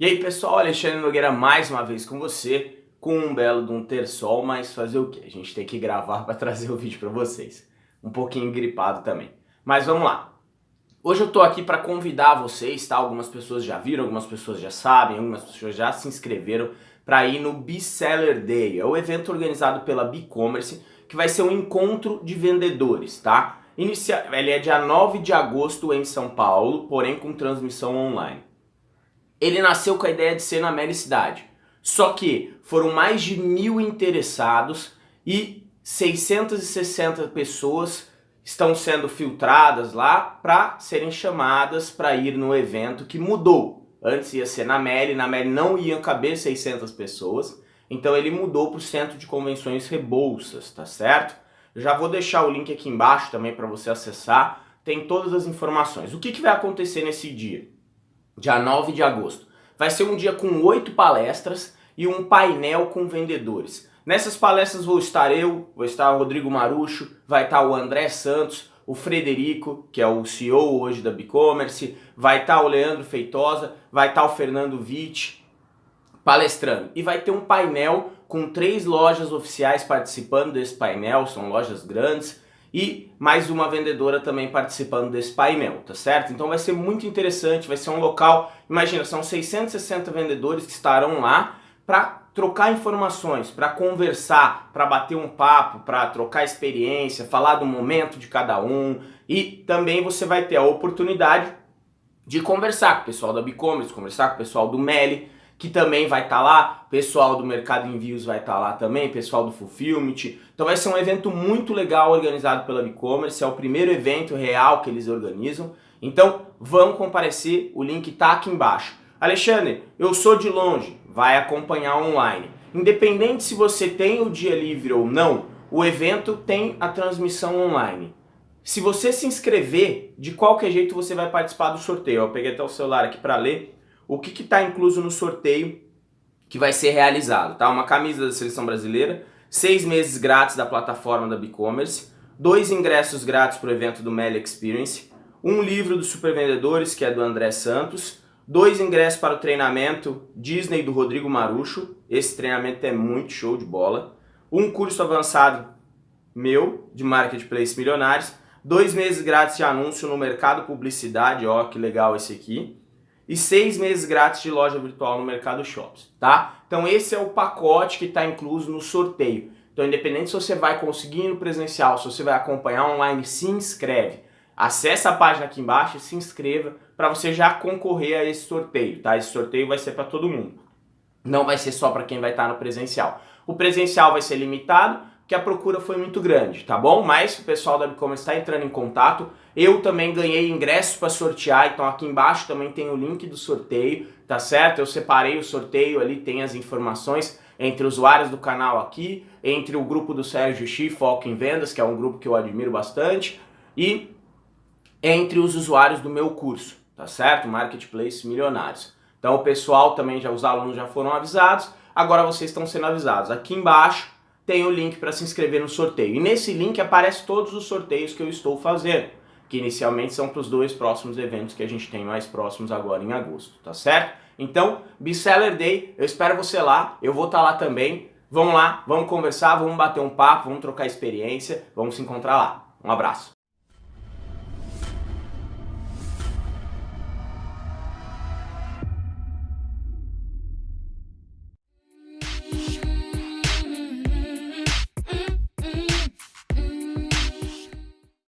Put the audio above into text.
E aí pessoal, Alexandre Nogueira mais uma vez com você, com um belo de um ter sol, mas fazer o que? A gente tem que gravar para trazer o vídeo para vocês. Um pouquinho gripado também. Mas vamos lá. Hoje eu tô aqui para convidar vocês, tá? Algumas pessoas já viram, algumas pessoas já sabem, algumas pessoas já se inscreveram para ir no Seller Day. É o evento organizado pela B-Commerce, que vai ser um encontro de vendedores, tá? Inicia... Ele é dia 9 de agosto em São Paulo, porém com transmissão online. Ele nasceu com a ideia de ser na Meli Cidade. Só que foram mais de mil interessados e 660 pessoas estão sendo filtradas lá para serem chamadas para ir no evento que mudou. Antes ia ser na Meli, na Meli não iam caber 600 pessoas, então ele mudou para o Centro de Convenções Rebouças, tá certo? já vou deixar o link aqui embaixo também para você acessar, tem todas as informações. O que, que vai acontecer nesse dia? Dia 9 de agosto. Vai ser um dia com oito palestras e um painel com vendedores. Nessas palestras vou estar eu, vou estar o Rodrigo Marucho, vai estar o André Santos, o Frederico, que é o CEO hoje da Bicommerce, vai estar o Leandro Feitosa, vai estar o Fernando Witt palestrando. E vai ter um painel com três lojas oficiais participando desse painel, são lojas grandes, e mais uma vendedora também participando desse painel, tá certo? Então vai ser muito interessante, vai ser um local, imagina, são 660 vendedores que estarão lá para trocar informações, para conversar, para bater um papo, para trocar experiência, falar do momento de cada um e também você vai ter a oportunidade de conversar com o pessoal da Bicommerce, conversar com o pessoal do Meli, que também vai estar tá lá, pessoal do Mercado Envios vai estar tá lá também, pessoal do Fulfillment. Então vai ser um evento muito legal organizado pela e-commerce, é o primeiro evento real que eles organizam. Então vão comparecer, o link está aqui embaixo. Alexandre, eu sou de longe, vai acompanhar online. Independente se você tem o dia livre ou não, o evento tem a transmissão online. Se você se inscrever, de qualquer jeito você vai participar do sorteio. Eu peguei até o celular aqui para ler o que está incluso no sorteio que vai ser realizado, tá? Uma camisa da Seleção Brasileira, seis meses grátis da plataforma da BigCommerce, dois ingressos grátis para o evento do Meli Experience, um livro dos supervendedores, que é do André Santos, dois ingressos para o treinamento Disney do Rodrigo Marucho, esse treinamento é muito show de bola, um curso avançado meu, de Marketplace Milionários, dois meses grátis de anúncio no mercado publicidade, ó que legal esse aqui, e seis meses grátis de loja virtual no Mercado Shops, tá? Então esse é o pacote que está incluso no sorteio. Então independente se você vai conseguir no presencial, se você vai acompanhar online, se inscreve. Acesse a página aqui embaixo e se inscreva para você já concorrer a esse sorteio, tá? Esse sorteio vai ser para todo mundo. Não vai ser só para quem vai estar tá no presencial. O presencial vai ser limitado, que a procura foi muito grande, tá bom? Mas o pessoal da e-commerce está entrando em contato. Eu também ganhei ingressos para sortear, então aqui embaixo também tem o link do sorteio, tá certo? Eu separei o sorteio ali, tem as informações entre usuários do canal aqui, entre o grupo do Sérgio Xi, Foco em Vendas, que é um grupo que eu admiro bastante, e entre os usuários do meu curso, tá certo? Marketplace Milionários. Então o pessoal também, já os alunos já foram avisados, agora vocês estão sendo avisados. Aqui embaixo tem o link para se inscrever no sorteio. E nesse link aparece todos os sorteios que eu estou fazendo, que inicialmente são para os dois próximos eventos que a gente tem mais próximos agora em agosto, tá certo? Então, Biseller Day, eu espero você lá, eu vou estar tá lá também. Vamos lá, vamos conversar, vamos bater um papo, vamos trocar experiência, vamos se encontrar lá. Um abraço.